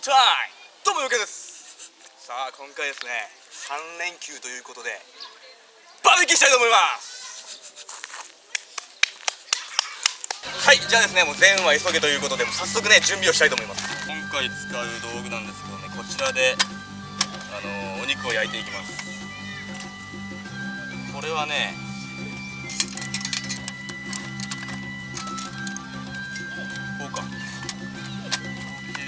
どうもよけですさあ今回ですね3連休ということでバーベキューしたいと思います。はいじゃあですねもう全は急げということでもう早速ね準備をしたいと思います。今回使う道具なんですけどねこちらであのー、お肉を焼いていきます。これはね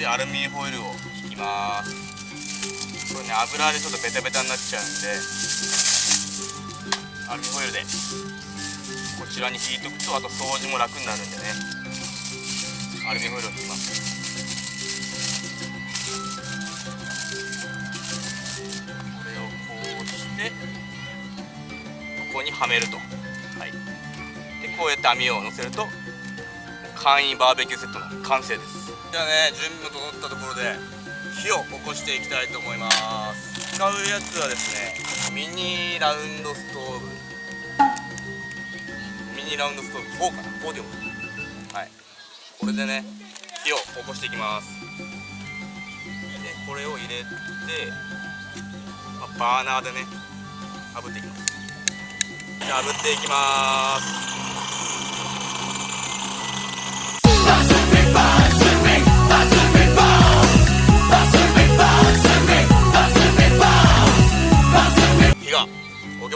でアルミホイルを引きます。これね油でちょっとベタベタになっちゃうんでアルミホイルでこちらに引いとくとあと掃除も楽になるんでね。アルミホイルを引きます。これをこうしてここにはめると。はい。でこうやって網を乗せると簡易バーベキューセットの完成です。じゃあね準備も整ったところで火を起こしていきたいと思います。使うやつはですねミニラウンドストーブ。ミニラウンドストーブ4かな？4でよはい。これでね火を起こしていきます。でこれを入れて、まあ、バーナーでね炙っていきます。じゃあ炙っていきます。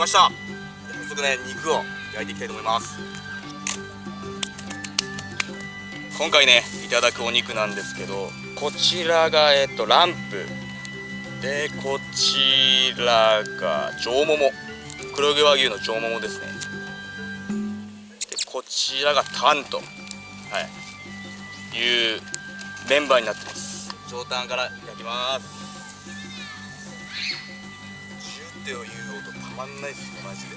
ました。早速ね肉を焼いていきたいと思います。今回ねいただくお肉なんですけどこちらがえっとランプ。でこちらが上もも黒毛和牛の上ももですね。でこちらがタンとはい。いうメンバーになってます。上タンから焼きます。ジュっていうまんないっすねマジで。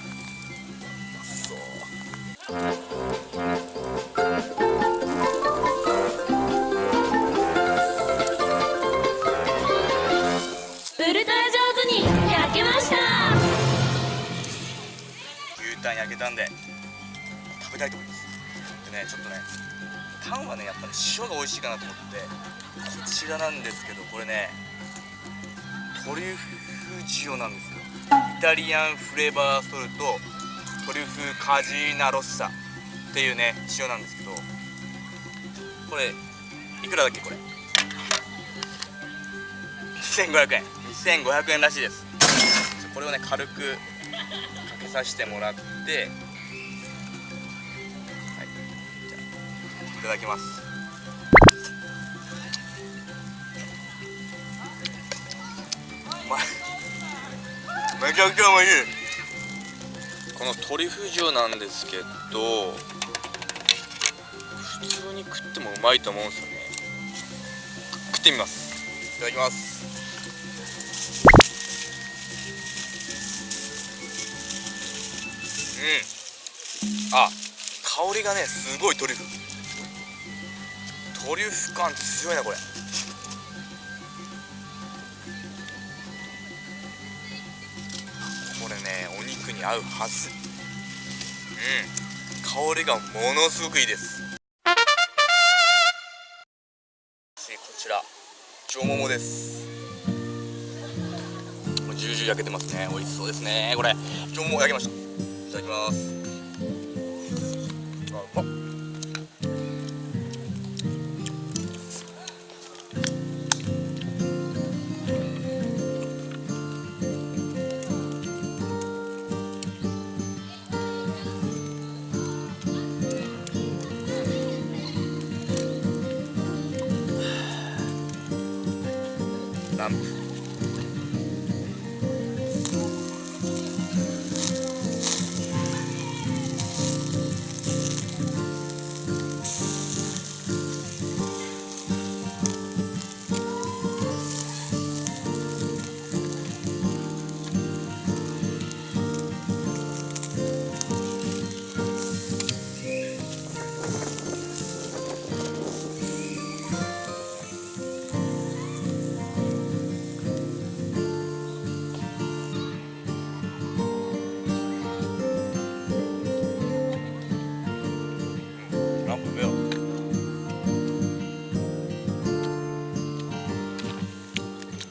そうウルトラ上手に焼けました。牛タン焼けたんで食べたいと思います。でねちょっとねタンはねやっぱり塩が美味しいかなと思ってこちらなんですけどこれねトリュフ塩なんですタリアンフレーバーソルトトリュフカジーナロッサっていうね塩なんですけどこれいくらだっけこれ？2500円。2500円らしいです。これをね軽くかけさせてもらってはい。じゃあいただきます。うまいめちゃくちゃ美味し。いこのトリュフ塩なんですけど普通に食ってもうまいと思うんですよね。食ってみます。いただきます。うん。あ香りがねすごいトリュフ。トリュフ感強いなこれに合うはず。うん。香りがものすごくいいです。こちら。上ももです。ジュージュー焼けてますね。美味しそうですね。これ。上もも焼けました。いただきます。あうまっ。ラ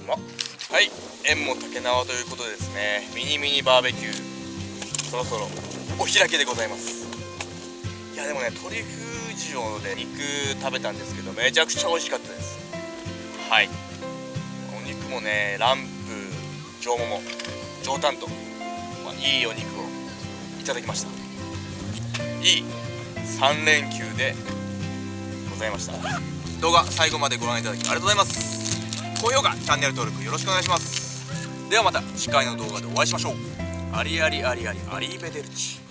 まはい縁も竹縄ということでですねミニミニバーベキューそろそろお開きでございます。いやでもねトリュフ塩で肉食べたんですけどめちゃくちゃ美味しかったです。はい。お肉もねランプ上もも上タンと、まあ、いいお肉をいただきました。いい3連休でございました。動画最後までご覧いただきありがとうございます。高評価チャンネル登録よろしくお願いしますではまた次回の動画でお会いしましょうありありありありアリーベデルチ